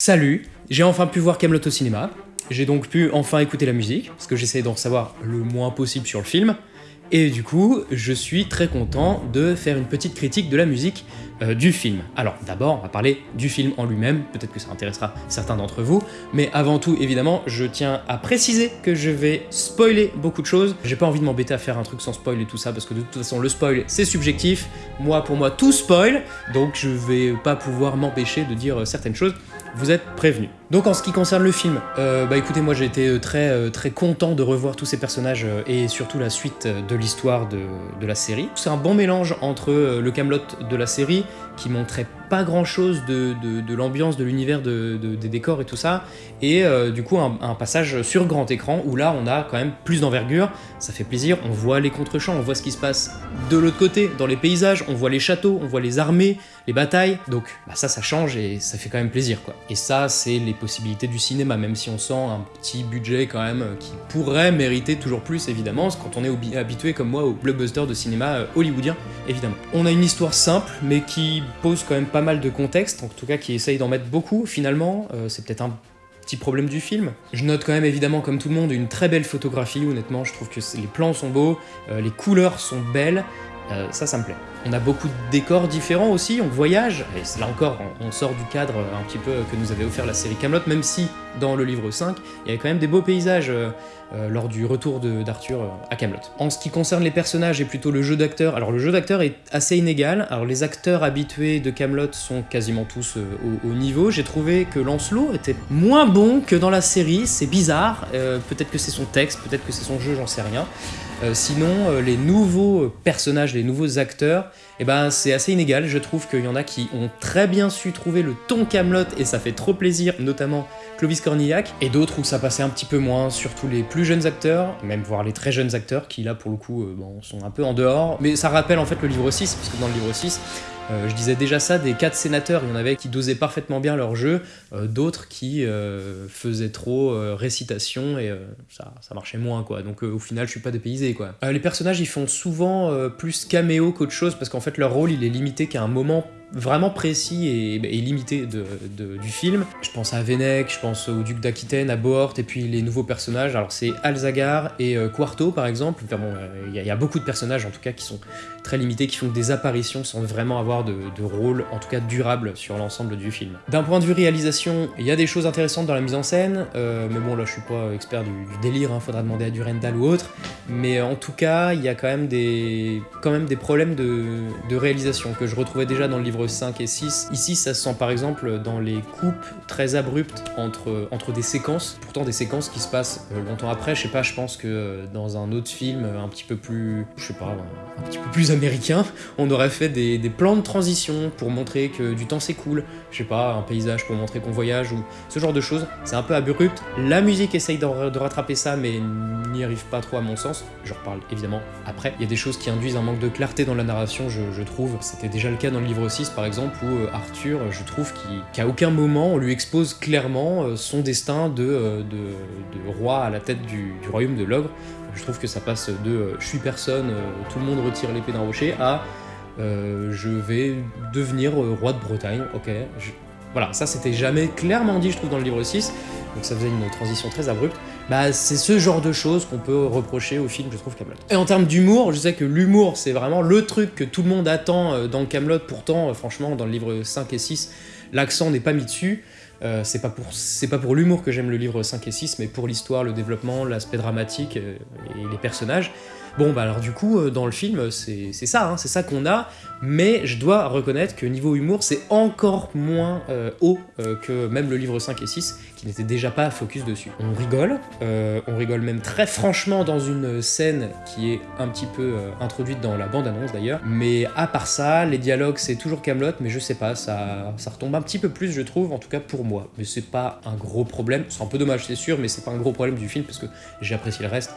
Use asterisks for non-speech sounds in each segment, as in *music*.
Salut, j'ai enfin pu voir Camelot au cinéma. J'ai donc pu enfin écouter la musique, parce que j'essaie d'en savoir le moins possible sur le film. Et du coup, je suis très content de faire une petite critique de la musique euh, du film. Alors d'abord, on va parler du film en lui-même, peut-être que ça intéressera certains d'entre vous, mais avant tout, évidemment, je tiens à préciser que je vais spoiler beaucoup de choses. J'ai pas envie de m'embêter à faire un truc sans spoil et tout ça, parce que de toute façon, le spoil, c'est subjectif. Moi, pour moi, tout spoil, donc je vais pas pouvoir m'empêcher de dire certaines choses vous êtes prévenus. Donc en ce qui concerne le film, euh, bah écoutez, moi j'ai été euh, très, euh, très content de revoir tous ces personnages et surtout la suite de l'histoire de, de, la série. C'est un bon mélange entre le Camelot de la série, qui montrait pas grand chose de, l'ambiance, de l'univers de, des décors et tout ça, et du coup un, un, passage sur grand écran où là on a quand même plus d'envergure, ça fait plaisir, on voit les contre-champs, on voit ce qui se passe de l'autre côté, dans les paysages, on voit les châteaux, on voit les armées, les batailles, donc bah, ça ça change et ça fait quand même plaisir quoi. Et ça c'est les possibilités du cinéma, même si on sent un petit budget quand même qui pourrait mériter toujours plus évidemment, quand on est habitué comme moi au blockbuster de cinéma hollywoodien évidemment. On a une histoire simple mais qui pose quand même pas mal de contexte, en tout cas qui essaye d'en mettre beaucoup finalement, euh, c'est peut-être un petit problème du film. Je note quand même évidemment comme tout le monde une très belle photographie, honnêtement je trouve que les plans sont beaux, euh, les couleurs sont belles, euh, ça, ça me plaît. On a beaucoup de décors différents aussi, on voyage, et là encore, on sort du cadre un petit peu que nous avait offert la série Camelot, même si dans le livre 5, il y avait quand même des beaux paysages euh, euh, lors du retour d'Arthur euh, à Camelot. En ce qui concerne les personnages et plutôt le jeu d'acteur, alors le jeu d'acteur est assez inégal, alors les acteurs habitués de Camelot sont quasiment tous au, au, niveau, j'ai trouvé que Lancelot était moins bon que dans la série, c'est bizarre, peut-être que c'est son texte, peut-être que c'est son jeu, j'en sais rien. Sinon, les nouveaux personnages, les nouveaux acteurs, eh ben, c'est assez inégal. Je trouve qu'il y en a qui ont très bien su trouver le ton Camelot et ça fait trop plaisir, notamment Clovis Cornillac, et d'autres où ça passait un petit peu moins, surtout les plus jeunes acteurs, même voire les très jeunes acteurs qui là pour le coup euh, sont un peu en dehors. Mais ça rappelle en fait le livre 6, puisque dans le livre 6, euh, je disais déjà ça des quatre sénateurs, il y en avait qui dosaient parfaitement bien leur jeu, euh, d'autres qui euh, faisaient trop récitation et ça, marchait moins quoi. Donc au final je suis pas dépaysé quoi. les personnages ils font souvent plus caméo qu'autre chose parce qu'en fait leur rôle il est limité qu'à un moment vraiment précis et, limité du film. Je pense à Venec, je pense au duc d'Aquitaine, à Bohort, et puis les nouveaux personnages. Alors c'est Alzagar et euh, Quarto par exemple. Enfin bon, il euh, y, a beaucoup de personnages en tout cas qui sont très limités, qui font des apparitions sans vraiment avoir de, rôle, en tout cas durable, sur l'ensemble du film. D'un point de vue réalisation, il y a des choses intéressantes dans la mise en scène, euh, mais bon là je suis pas expert du, délire, hein, faudra demander à Durendal ou autre. Mais en tout cas, il y a quand même des, problèmes de réalisation que je retrouvais déjà dans le livre 5 et 6. Ici, ça se sent par exemple dans les coupes très abruptes entre, entre des séquences, pourtant des séquences qui se passent euh, longtemps après. Je sais pas, je pense que euh, dans un autre film un petit peu plus, je sais pas, un petit peu plus américain, on aurait fait des, plans de transition pour montrer que du temps s'écoule. Je sais pas, un paysage pour montrer qu'on voyage ou ce genre de choses. C'est un peu abrupt. La musique essaye de, rattraper ça, mais n'y arrive pas trop à mon sens. Je reparle évidemment après. Il y a des choses qui induisent un manque de clarté dans la narration, je, trouve. C'était déjà le cas dans le livre 6 par exemple, où euh, Arthur, je trouve qu'à aucun moment on lui expose clairement euh, son destin de, euh, de, roi à la tête du royaume de l'ogre. Je trouve que ça passe de je suis personne, tout le monde retire l'épée d'un rocher, à je vais devenir roi de Bretagne, ok. Voilà, ça c'était jamais clairement dit, je trouve, dans le livre 6, donc ça faisait une transition très abrupte. Bah, c'est ce genre de choses qu'on peut reprocher au film, je trouve, Camelot. Et en termes d'humour, je sais que l'humour, c'est vraiment le truc que tout le monde attend dans Camelot. Pourtant, franchement, dans le livre 5 et 6, l'accent n'est pas mis dessus. Euh, c'est pas pour, pas pour l'humour que j'aime le livre 5 et 6, mais pour l'histoire, le développement, l'aspect dramatique euh, et les personnages. Bon, bah alors du coup, euh, dans le film, c'est ça, hein, c'est ça qu'on a, mais je dois reconnaître que niveau humour, c'est encore moins euh, haut euh, que même le livre 5 et 6, qui n'était déjà pas focus dessus. On rigole, on rigole même très franchement dans une scène qui est un petit peu introduite dans la bande-annonce d'ailleurs, mais à part ça, les dialogues c'est toujours Camelot, mais je sais pas, ça, ça retombe un petit peu plus je trouve, en tout cas pour moi. Mais c'est pas un gros problème, c'est un peu dommage c'est sûr, mais c'est pas un gros problème du film, parce que j'ai apprécié le reste,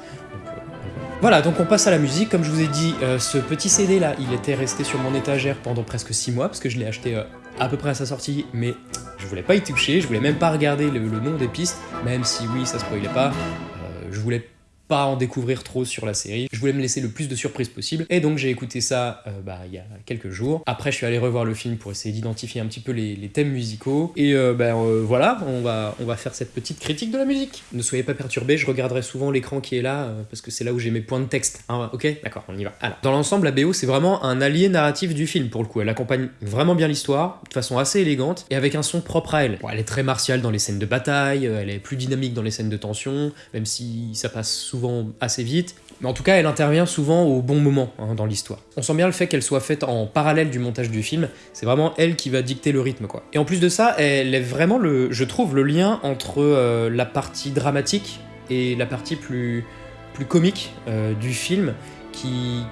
voilà, donc on passe à la musique. Comme je vous ai dit, euh, ce petit CD là, il était resté sur mon étagère pendant presque 6 mois, parce que je l'ai acheté euh, à peu près à sa sortie, mais je voulais pas y toucher, je voulais même pas regarder le, nom des pistes, même si oui, ça spoilait pas, euh, je voulais pas en découvrir trop sur la série. Je voulais me laisser le plus de surprises possible. Et donc j'ai écouté ça euh, bah, il y a quelques jours. Après, je suis allé revoir le film pour essayer d'identifier un petit peu les, thèmes musicaux. Et euh, ben voilà, on va, on va faire cette petite critique de la musique. Ne soyez pas perturbés, je regarderai souvent l'écran qui est là, parce que c'est là où j'ai mes points de texte. Hein, ok? D'accord, on y va. Dans l'ensemble, la BO, c'est vraiment un allié narratif du film, pour le coup. Elle accompagne vraiment bien l'histoire, de façon assez élégante, et avec un son propre à elle. elle est très martiale dans les scènes de bataille, elle est plus dynamique dans les scènes de tension, même si ça passe souvent assez vite. Mais en tout cas, elle intervient souvent au bon moment hein, dans l'histoire. On sent bien le fait qu'elle soit faite en parallèle du montage du film, c'est vraiment elle qui va dicter le rythme quoi. Et en plus de ça, elle est vraiment le, je trouve, le lien entre euh, la partie dramatique et la partie plus, plus comique euh, du film, qui,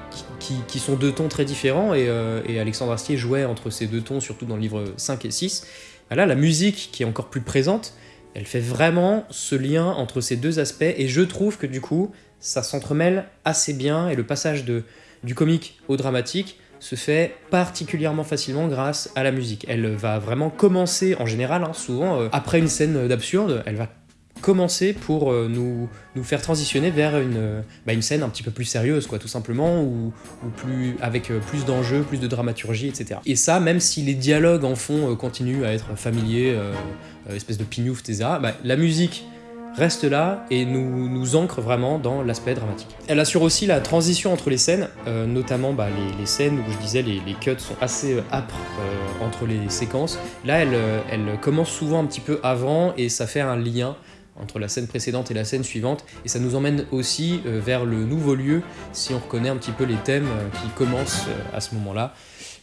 qui, sont deux tons très différents, et, euh, et, Alexandre Astier jouait entre ces deux tons, surtout dans le livre 5 et 6. Là, la musique, qui est encore plus présente, elle fait vraiment ce lien entre ces deux aspects, et je trouve que du coup, ça s'entremêle assez bien, et le passage de, du comique au dramatique se fait particulièrement facilement grâce à la musique. Elle va vraiment commencer, en général, hein, souvent, euh, après une scène d'absurde, elle va commencer pour euh, nous, nous faire transitionner vers une, euh, bah, une scène un petit peu plus sérieuse, quoi, tout simplement, ou, ou plus, avec plus d'enjeux, plus de dramaturgie, etc. Et ça, même si les dialogues en fond continuent à être familiers, espèce de pignouf, etc., bah, la musique reste là et nous, nous ancre vraiment dans l'aspect dramatique. Elle assure aussi la transition entre les scènes, euh, notamment bah, les, scènes où je disais les, les cuts sont assez euh, âpres euh, entre les séquences. Là, elle, elle commence souvent un petit peu avant et ça fait un lien entre la scène précédente et la scène suivante, et ça nous emmène aussi vers le nouveau lieu si on reconnaît un petit peu les thèmes qui commencent à ce moment-là.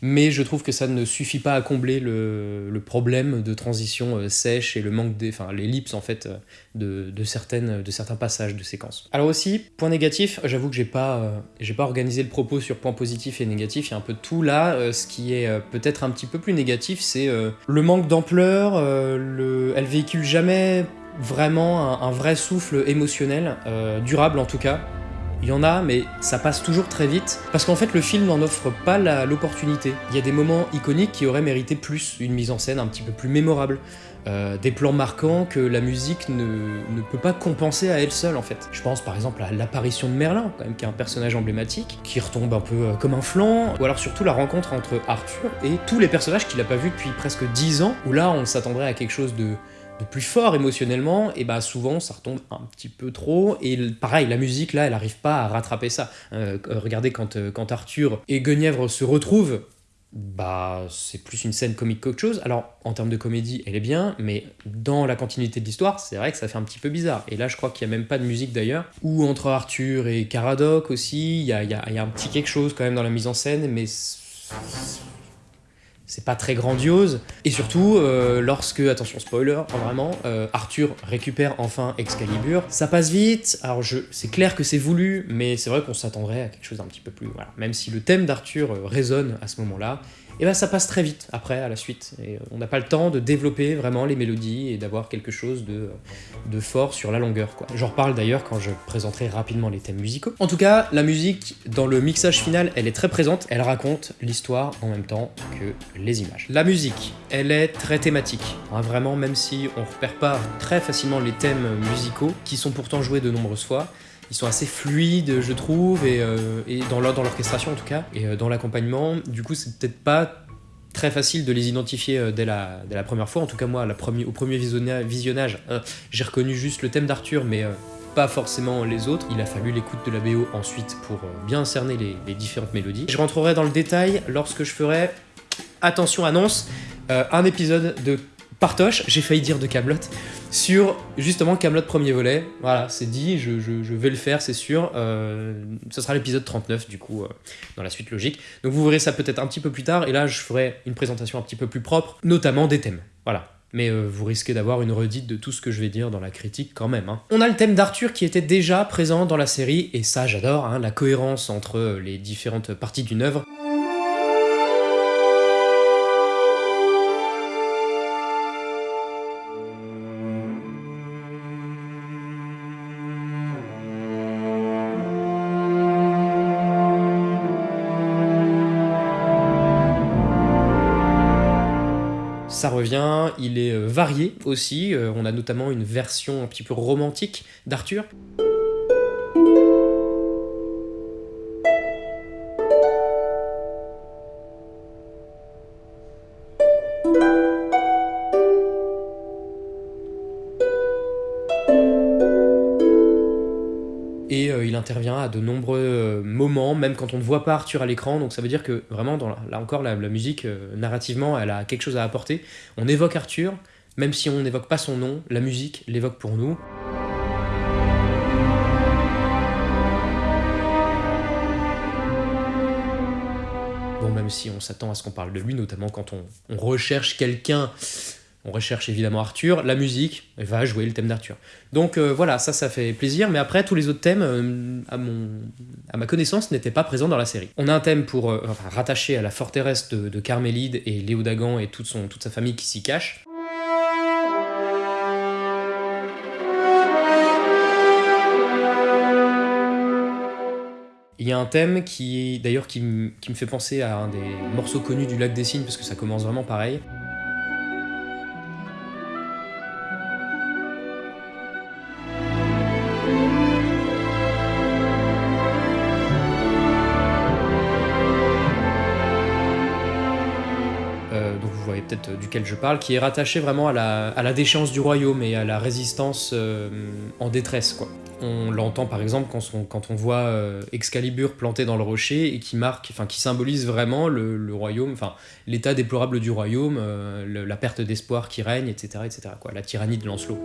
Mais je trouve que ça ne suffit pas à combler le, problème de transition euh, sèche et le manque des, enfin l'ellipse en fait euh, de, certaines, de certains passages de séquences. Alors aussi, point négatif, j'avoue que j'ai pas, euh, j'ai pas organisé le propos sur point positif et négatif, il y a un peu de tout. Là, ce qui est peut-être un petit peu plus négatif, c'est le manque d'ampleur, le... elle véhicule jamais vraiment un, vrai souffle émotionnel, durable en tout cas, il y en a, mais ça passe toujours très vite, parce qu'en fait le film n'en offre pas l'opportunité. Il y a des moments iconiques qui auraient mérité plus, une mise en scène un petit peu plus mémorable, euh, des plans marquants que la musique ne, ne, peut pas compenser à elle seule en fait. Je pense par exemple à l'apparition de Merlin, quand même, qui est un personnage emblématique, qui retombe un peu euh, comme un flanc, ou alors surtout la rencontre entre Arthur et tous les personnages qu'il a pas vus depuis presque 10 ans, où là on s'attendrait à quelque chose de plus fort émotionnellement, et bah souvent ça retombe un petit peu trop, et pareil, la musique là, elle arrive pas à rattraper ça. Euh, regardez quand, euh, quand Arthur et Guenièvre se retrouvent, bah c'est plus une scène comique qu'autre chose. Alors en termes de comédie, elle est bien, mais dans la continuité de l'histoire, c'est vrai que ça fait un petit peu bizarre. Et là, je crois qu'il y a même pas de musique d'ailleurs. Ou entre Arthur et Caradoc aussi, il y a, y a un petit quelque chose quand même dans la mise en scène, mais c'est pas très grandiose. Et surtout, euh, lorsque, attention spoiler, vraiment, euh, Arthur récupère enfin Excalibur, ça passe vite. Alors je, c'est clair que c'est voulu, mais c'est vrai qu'on s'attendrait à quelque chose d'un petit peu plus. Voilà. Même si le thème d'Arthur euh, résonne à ce moment-là, et ben ça passe très vite après, à la suite. Et on n'a pas le temps de développer vraiment les mélodies et d'avoir quelque chose de, de fort sur la longueur. quoi. J'en reparle d'ailleurs quand je présenterai rapidement les thèmes musicaux. En tout cas, la musique, dans le mixage final, elle est très présente, elle raconte l'histoire en même temps que les images. La musique, elle est très thématique. Hein, vraiment, même si on repère pas très facilement les thèmes musicaux, qui sont pourtant joués de nombreuses fois, ils sont assez fluides, je trouve, et, euh, dans l'orchestration en tout cas, et euh, dans l'accompagnement. Du coup, c'est peut-être pas très facile de les identifier euh, dès la, première fois. En tout cas, moi, au premier visionnage, j'ai reconnu juste le thème d'Arthur, mais pas forcément les autres. Il a fallu l'écoute de la BO ensuite pour bien cerner les, différentes mélodies. Je rentrerai dans le détail lorsque je ferai, attention annonce, un épisode de Partoche, j'ai failli dire de Camelot, sur justement Camelot premier volet. Voilà, c'est dit, je, vais le faire, c'est sûr. Euh, ce sera l'épisode 39, du coup, euh, dans la suite logique. Donc vous verrez ça peut-être un petit peu plus tard, et là je ferai une présentation un petit peu plus propre, notamment des thèmes. Voilà. Mais euh, vous risquez d'avoir une redite de tout ce que je vais dire dans la critique quand même. Hein. On a le thème d'Arthur qui était déjà présent dans la série, et ça j'adore, hein, la cohérence entre les différentes parties d'une œuvre. Ça revient, il est euh, varié aussi, euh, on a notamment une version un petit peu romantique d'Arthur. Quand on ne voit pas Arthur à l'écran. Donc ça veut dire que vraiment, dans là encore, la, musique, narrativement, elle a quelque chose à apporter. On évoque Arthur, même si on n'évoque pas son nom, la musique l'évoque pour nous. Bon, même si on s'attend à ce qu'on parle de lui, notamment quand on, recherche quelqu'un, on recherche évidemment Arthur, la musique va jouer le thème d'Arthur. Donc euh, voilà, ça, ça fait plaisir, mais après, tous les autres thèmes, euh, à, ma connaissance, n'étaient pas présents dans la série. On a un thème pour euh, rattaché à la forteresse de, de Carmélide et Léo Dagan et toute, sa famille qui s'y cache. Il y a un thème qui, d'ailleurs, qui, me fait penser à un des morceaux connus du Lac des Cygnes, parce que ça commence vraiment pareil. Peut-être duquel je parle, qui est rattaché vraiment à la, déchéance du royaume et à la résistance euh, en détresse. On l'entend par exemple quand on, voit euh, Excalibur planté dans le rocher et qui marque, enfin qui symbolise vraiment le, royaume, enfin l'état déplorable du royaume, euh, la perte d'espoir qui règne, etc., etc. La tyrannie de Lancelot.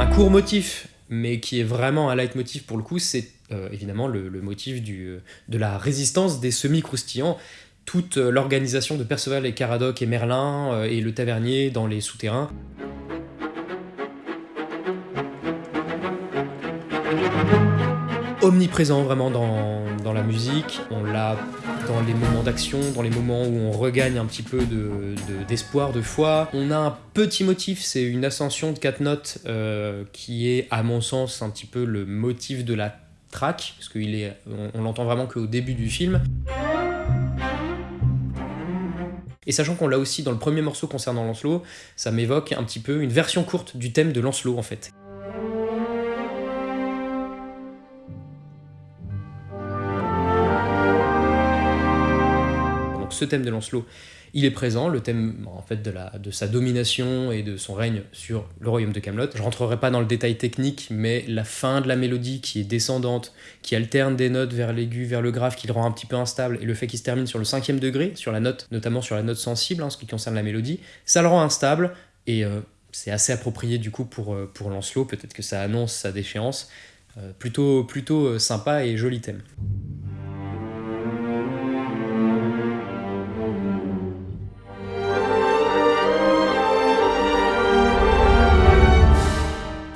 Un court motif, mais qui est vraiment un leitmotiv pour le coup, c'est euh, évidemment le, motif du, de la résistance des semi-croustillants toute euh, l'organisation de Perceval et Caradoc et Merlin euh, et le tavernier dans les souterrains. Omniprésent vraiment dans, la musique, on l'a dans les moments d'action, dans les moments où on regagne un petit peu d'espoir, de, foi. On a un petit motif, c'est une ascension de quatre notes euh, qui est à mon sens un petit peu le motif de la track, parce qu'on on, l'entend vraiment qu'au début du film. Et sachant qu'on l'a aussi dans le premier morceau concernant Lancelot, ça m'évoque un petit peu une version courte du thème de Lancelot en fait. Ce thème de Lancelot, il est présent, le thème en fait de, sa domination et de son règne sur le royaume de Camelot. Je rentrerai pas dans le détail technique, mais la fin de la mélodie qui est descendante, qui alterne des notes vers l'aigu, vers le grave, qui le rend un petit peu instable, et le fait qu'il se termine sur le cinquième degré, sur la note, notamment sur la note sensible, en hein, ce qui concerne la mélodie, ça le rend instable, et euh, c'est assez approprié du coup pour, euh, pour Lancelot, peut-être que ça annonce sa déchéance. Euh, plutôt, plutôt sympa et joli thème.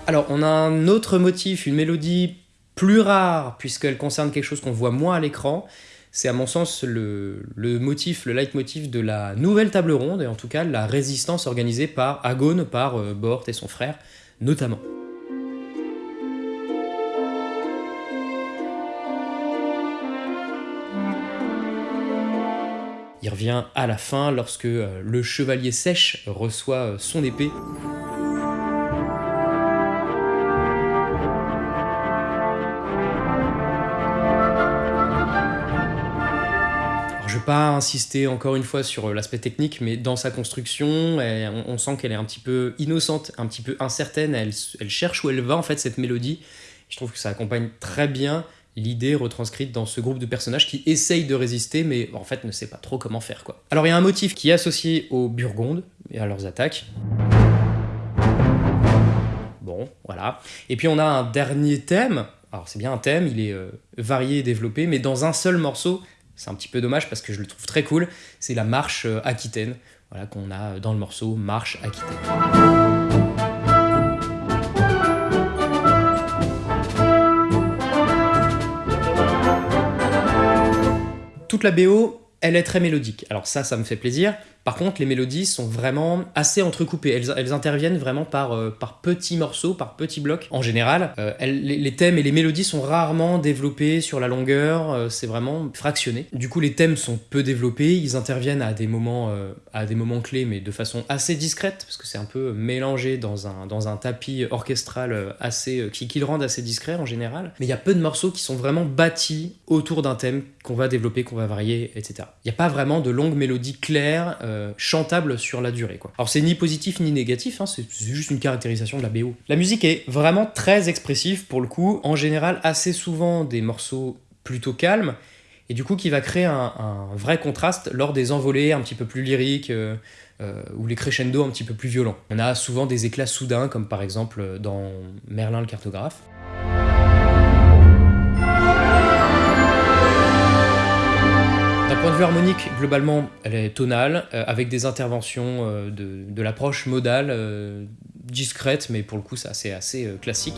Alors, on a un autre motif, une mélodie plus rare, puisqu'elle concerne quelque chose qu'on voit moins à l'écran. C'est à mon sens le, motif, le leitmotiv de la nouvelle table ronde, et en tout cas la résistance organisée par Agone, par euh, Bort et son frère, notamment. Il revient à la fin lorsque euh, le chevalier sèche reçoit euh, son épée. Pas insister encore une fois sur euh, l'aspect technique, mais dans sa construction, on, sent qu'elle est un petit peu innocente, un petit peu incertaine. Elle, cherche où elle va en fait cette mélodie. Je trouve que ça accompagne très bien l'idée retranscrite dans ce groupe de personnages qui essayent de résister, mais en fait ne sait pas trop comment faire quoi. Alors il y a un motif qui est associé aux Burgondes et à leurs attaques. Bon, voilà. Et puis on a un dernier thème. Alors c'est bien un thème, il est euh, varié et développé, mais dans un seul morceau, c'est un petit peu dommage parce que je le trouve très cool. C'est la marche euh, aquitaine, voilà, qu'on a dans le morceau Marche aquitaine. Toute la BO, elle est très mélodique. Alors ça, ça me fait plaisir. Par contre, les mélodies sont vraiment assez entrecoupées. Elles, interviennent vraiment par, euh, par petits morceaux, par petits blocs. En général, euh, les, thèmes et les mélodies sont rarement développés sur la longueur. Euh, c'est vraiment fractionné. Du coup, les thèmes sont peu développés. Ils interviennent à des moments, à des moments clés, mais de façon assez discrète, parce que c'est un peu mélangé dans un, dans un tapis orchestral assez, qui, qui le rend assez discret en général. Mais il y a peu de morceaux qui sont vraiment bâtis autour d'un thème qu'on va développer, qu'on va varier, etc. Il n'y a pas vraiment de longues mélodies claires euh, chantable sur la durée. Alors c'est ni positif ni négatif, hein, c'est juste une caractérisation de la BO. La musique est vraiment très expressive pour le coup, en général assez souvent des morceaux plutôt calmes, et du coup qui va créer un, vrai contraste lors des envolées un petit peu plus lyriques, euh, euh, ou les crescendo un petit peu plus violents. On a souvent des éclats soudains, comme par exemple dans Merlin le cartographe. Point de vue harmonique, globalement, elle est tonale, euh, avec des interventions euh, de, l'approche modale, euh, discrète, mais pour le coup, c'est assez, classique.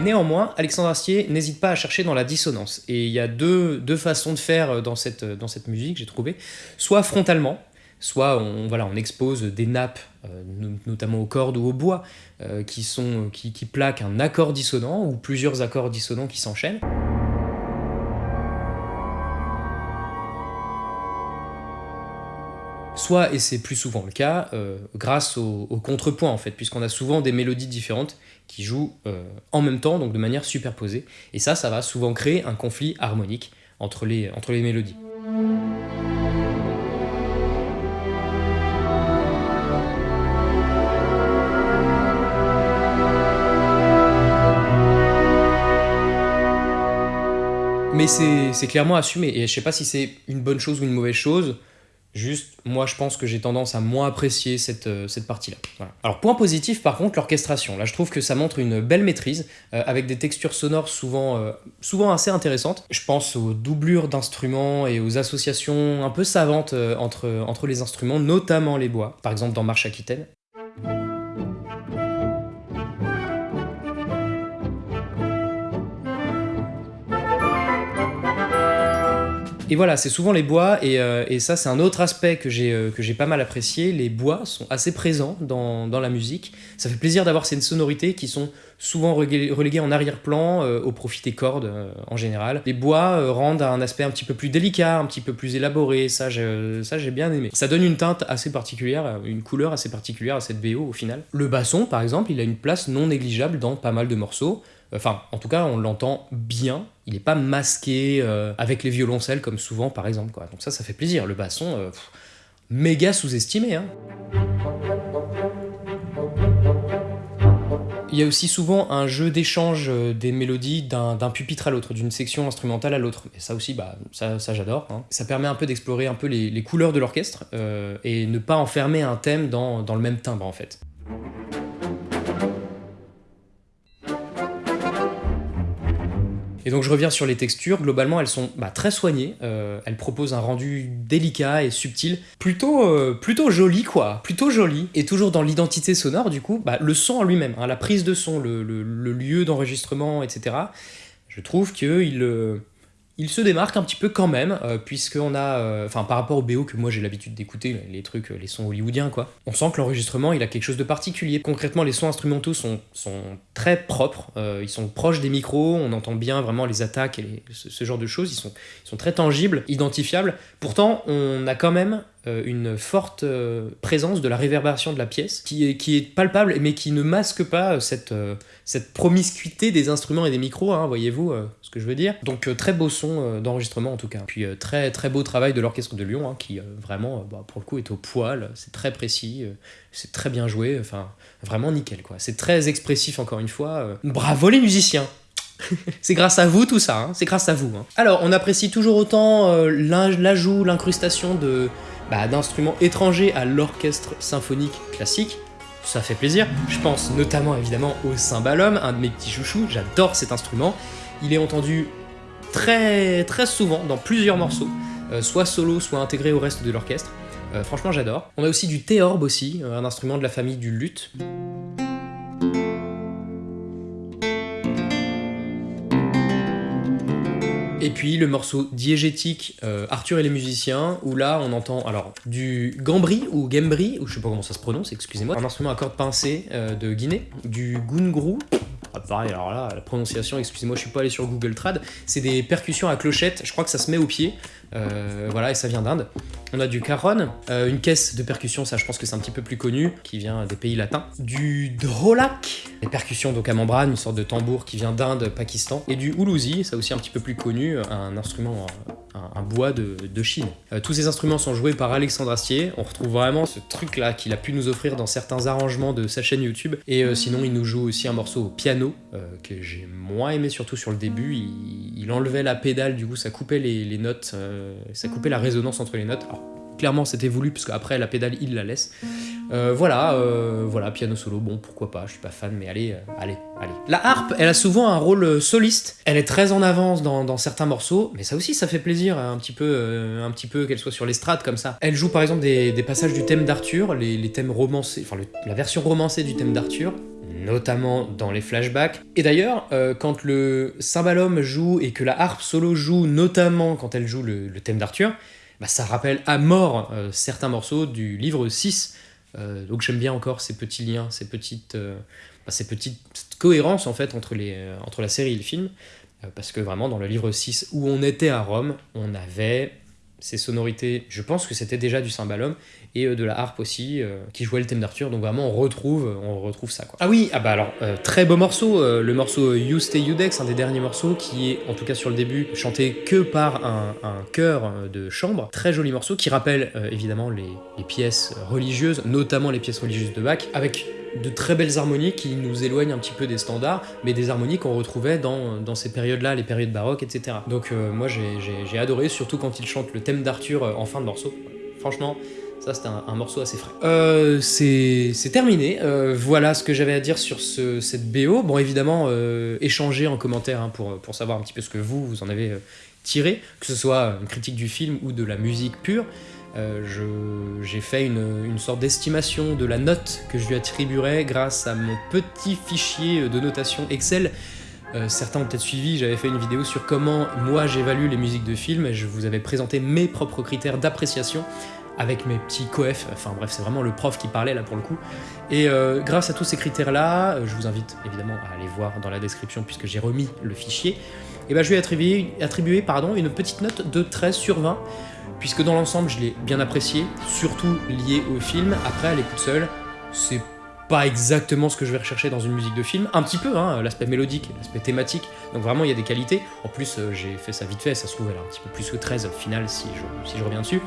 Néanmoins, Alexandre Astier n'hésite pas à chercher dans la dissonance. Et il y a deux, façons de faire dans cette, dans cette musique, j'ai trouvé. Soit frontalement, soit on, expose des nappes, euh, notamment aux cordes ou au bois, euh, qui, plaquent un accord dissonant ou plusieurs accords dissonants qui s'enchaînent. Soit, et c'est plus souvent le cas, euh, grâce au, contrepoint en fait, puisqu'on a souvent des mélodies différentes qui jouent en même temps, donc de manière superposée. Et ça, ça va souvent créer un conflit harmonique entre les mélodies. Mais c'est clairement assumé, et je sais pas si c'est une bonne chose ou une mauvaise chose, Juste, moi je pense que j'ai tendance à moins apprécier cette, euh, partie-là. Alors point positif par contre, l'orchestration. Là je trouve que ça montre une belle maîtrise, euh, avec des textures sonores souvent, euh, souvent assez intéressantes. Je pense aux doublures d'instruments et aux associations un peu savantes entre, entre les instruments, notamment les bois. Par exemple dans Marche Aquitaine. Et voilà, c'est souvent les bois, et, euh, ça c'est un autre aspect que j'ai euh, j'ai pas mal apprécié. Les bois sont assez présents dans, dans la musique. Ça fait plaisir d'avoir ces sonorités qui sont souvent reléguées en arrière-plan euh, au profit des cordes en général. Les bois rendent un aspect un petit peu plus délicat, un petit peu plus élaboré, ça j'ai bien aimé. Ça donne une teinte assez particulière, une couleur assez particulière à cette BO au final. Le basson par exemple, il a une place non négligeable dans pas mal de morceaux. Enfin, en tout cas, on l'entend bien. Il n'est pas masqué euh, avec les violoncelles comme souvent, par exemple. Donc ça, ça fait plaisir. Le basson, euh, méga sous-estimé. Hein. Il y a aussi souvent un jeu d'échange euh, des mélodies d'un pupitre à l'autre, d'une section instrumentale à l'autre. Et ça aussi, bah, ça, j'adore. Hein. Ça permet un peu d'explorer un peu les, couleurs de l'orchestre et ne pas enfermer un thème dans le même timbre en fait. Et donc je reviens sur les textures, globalement elles sont bah, très soignées, euh, elles proposent un rendu délicat et subtil, plutôt, euh, plutôt joli quoi, plutôt joli. Et toujours dans l'identité sonore du coup, bah, le son en lui-même, hein, la prise de son, le, lieu d'enregistrement, etc. Je trouve qu'il... Euh, il se démarque un petit peu quand même, euh, puisqu'on a, euh, enfin par rapport au BO que moi j'ai l'habitude d'écouter, les trucs, les sons hollywoodiens quoi, on sent que l'enregistrement il a quelque chose de particulier. Concrètement les sons instrumentaux sont, sont très propres, euh, ils sont proches des micros, on entend bien vraiment les attaques et ce, genre de choses, ils sont, ils sont très tangibles, identifiables. Pourtant on a quand même euh, une forte euh, présence de la réverbération de la pièce, qui est, qui est palpable, mais qui ne masque pas euh, cette, cette promiscuité des instruments et des micros, hein, voyez-vous ce que je veux dire. Donc très beau son d'enregistrement en tout cas. Puis très très beau travail de l'orchestre de Lyon, hein, qui vraiment, bah, pour le coup, est au poil, c'est très précis, c'est très bien joué, enfin vraiment nickel quoi. C'est très expressif encore une fois. Bravo les musiciens *laughs* c'est grâce à vous tout ça, hein. c'est grâce à vous. Alors, on apprécie toujours autant l'ajout, l'incrustation de, bah, d'instruments étrangers à l'orchestre symphonique classique, ça fait plaisir. Je pense notamment évidemment au cymbalum, un de mes petits chouchous, j'adore cet instrument. Il est entendu très très souvent dans plusieurs morceaux, euh, soit solo, soit intégré au reste de l'orchestre. Euh, franchement j'adore. On a aussi du théorbe aussi, euh, un instrument de la famille du luth. Et puis le morceau diégétique euh, Arthur et les musiciens, où là on entend alors du gambri ou gembri, ou je sais pas comment ça se prononce, excusez-moi, un instrument à cordes pincées euh, de Guinée, du gungrou, ah, pareil, alors là, la prononciation, excusez-moi, je suis pas allé sur Google Trad, c'est des percussions à clochette, je crois que ça se met au pied, euh, voilà, et ça vient d'Inde. On a du cajon, euh, une caisse de percussion, ça je pense que c'est un petit peu plus connu, qui vient des pays latins. Du drolak, des percussions donc à une sorte de tambour qui vient d'Inde, Pakistan. Et du houlouzi, ça aussi un petit peu plus connu, un instrument, un, bois de, Chine. Euh, tous ces instruments sont joués par Alexandre Astier. On retrouve vraiment ce truc-là qu'il a pu nous offrir dans certains arrangements de sa chaîne YouTube. Et euh, sinon, il nous joue aussi un morceau au piano, que j'ai moins aimé surtout sur le début. Il, enlevait la pédale, du coup ça coupait les, notes, ça coupait la résonance entre les notes. Clairement c'était voulu, parce qu'après la pédale il la laisse. Euh, voilà, euh, voilà, piano solo, bon pourquoi pas, je suis pas fan, mais allez, euh, allez, allez. La harpe, elle a souvent un rôle soliste, elle est très en avance dans, certains morceaux, mais ça aussi ça fait plaisir, un petit peu, un petit peu qu'elle soit sur l'estrade comme ça. Elle joue par exemple des, passages du thème d'Arthur, les, les thèmes romancés, enfin la version romancée du thème d'Arthur, notamment dans les flashbacks. Et d'ailleurs, quand le cymbalum joue et que la harpe solo joue, notamment quand elle joue le thème d'Arthur, bah, ça rappelle à mort euh, certains morceaux du livre 6. Euh, donc j'aime bien encore ces petits liens, ces petites, euh, bah, ces petites cohérences en fait entre, les, entre la série et le film. Parce que vraiment dans le livre 6 où on était à Rome, on avait ces sonorités, je pense que c'était déjà du cymbalum, et euh, de la harpe aussi, euh, qui jouait le thème d'Arthur, donc vraiment on retrouve, on retrouve ça quoi. Ah oui, ah bah alors, euh, très beau morceau, le morceau You Stay Udex, un des derniers morceaux, qui est, en tout cas sur le début, chanté que par un, un chœur de chambre, très joli morceau, qui rappelle évidemment les, les pièces religieuses, notamment les pièces religieuses de Bach, avec de très belles harmonies qui nous éloignent un petit peu des standards, mais des harmonies qu'on retrouvait dans, dans ces périodes-là, les périodes baroques, etc. Donc moi j'ai- adoré, surtout quand il chante le thème d'Arthur en fin de morceau. Franchement, ça c'était un, morceau assez frais. Euh, c'est terminé, Euh, voilà ce que j'avais à dire sur ce, cette BO. Bon évidemment, euh, échangez en commentaire hein, pour, pour savoir un petit peu ce que vous, vous en avez tiré, que ce soit une critique du film ou de la musique pure. J'ai fait une, une sorte d'estimation de la note que je lui attribuerais grâce à mon petit fichier de notation Excel. Certains ont peut-être suivi, j'avais fait une vidéo sur comment moi j'évalue les musiques de films et je vous avais présenté mes propres critères d'appréciation avec mes petits coefs, enfin bref c'est vraiment le prof qui parlait là pour le coup. Et euh, grâce à tous ces critères là, je vous invite évidemment à aller voir dans la description puisque j'ai remis le fichier, et ben je lui ai attribué, attribué pardon, une petite note de 13 sur 20 puisque dans l'ensemble je l'ai bien apprécié, surtout lié au film. Après, à l'écoute seule, c'est pas exactement ce que je vais rechercher dans une musique de film, un petit peu, hein, l'aspect mélodique, l'aspect thématique, donc vraiment il y a des qualités. En plus, euh, j'ai fait ça vite fait, ça se trouve elle a un petit peu plus que 13 au final si je reviens dessus.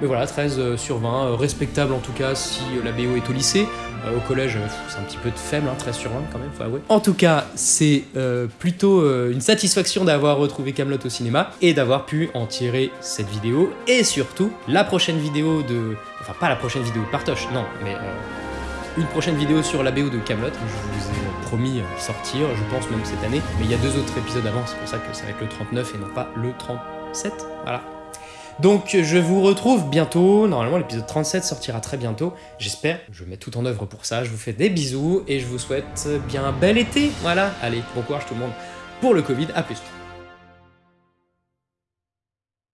Mais voilà, 13 euh, sur 20, euh, respectable en tout cas si euh, la BO est au lycée. Au collège, c'est un petit peu faible, hein, 13 sur 20 quand même, faut avouer. En tout cas, c'est plutôt une satisfaction d'avoir retrouvé Camelot au cinéma et d'avoir pu en tirer cette vidéo. Et surtout, la prochaine vidéo de... Enfin, pas la prochaine vidéo de Partoche, non, mais... une prochaine vidéo sur la BO de Camelot. Je vous ai promis sortir, je pense même cette année. Mais il y a deux autres épisodes avant, c'est pour ça que ça va être le 39 et non pas le 37. Voilà. Donc je vous retrouve bientôt. Normalement l'épisode 37 sortira très bientôt. J'espère. Je mets tout en œuvre pour ça. Je vous fais des bisous et je vous souhaite bien un bel été. Voilà. Allez, bon courage tout le monde pour le Covid. À plus.